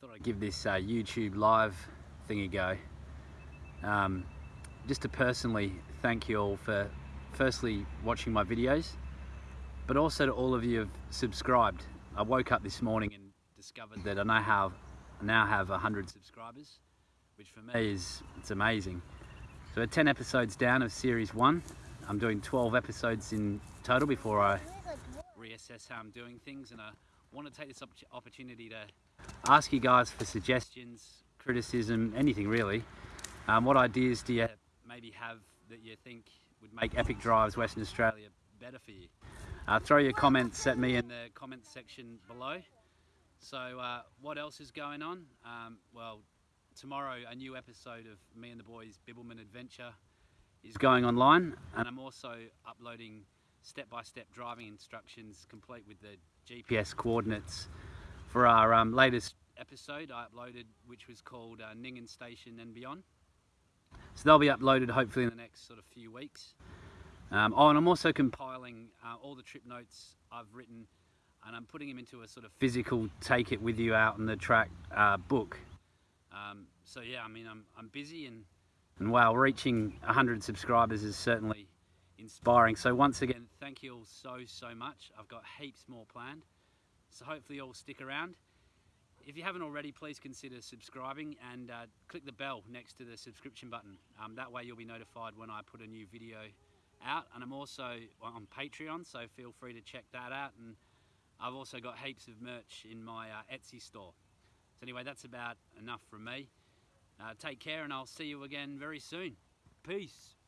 thought I'd give this uh, YouTube live thing a go. Um, just to personally thank you all for firstly watching my videos, but also to all of you who have subscribed. I woke up this morning and discovered that I now have, I now have 100 subscribers, which for me is it's amazing. So we're 10 episodes down of series one. I'm doing 12 episodes in total before I reassess how I'm doing things and I want to take this opportunity to ask you guys for suggestions, criticism, anything really. Um, what ideas do you maybe have that you think would make Epic Drives Western Australia better for you? Uh, throw your comments at me in the comments section below. So uh, what else is going on? Um, well, tomorrow a new episode of me and the boys Bibbulmun Adventure is going online and I'm also uploading step-by-step -step driving instructions complete with the GPS coordinates for our um, latest episode I uploaded which was called uh, Nyngan Station and Beyond. So they'll be uploaded hopefully in the next sort of few weeks. Um, oh and I'm also compiling uh, all the trip notes I've written and I'm putting them into a sort of physical take it with you out on the track uh, book. Um, so yeah, I mean I'm, I'm busy and, and wow, reaching 100 subscribers is certainly inspiring. So once again, thank you all so, so much. I've got heaps more planned. So hopefully you'll stick around. If you haven't already, please consider subscribing and uh, click the bell next to the subscription button. Um, that way you'll be notified when I put a new video out. And I'm also on Patreon, so feel free to check that out. And I've also got heaps of merch in my uh, Etsy store. So anyway, that's about enough from me. Uh, take care and I'll see you again very soon. Peace.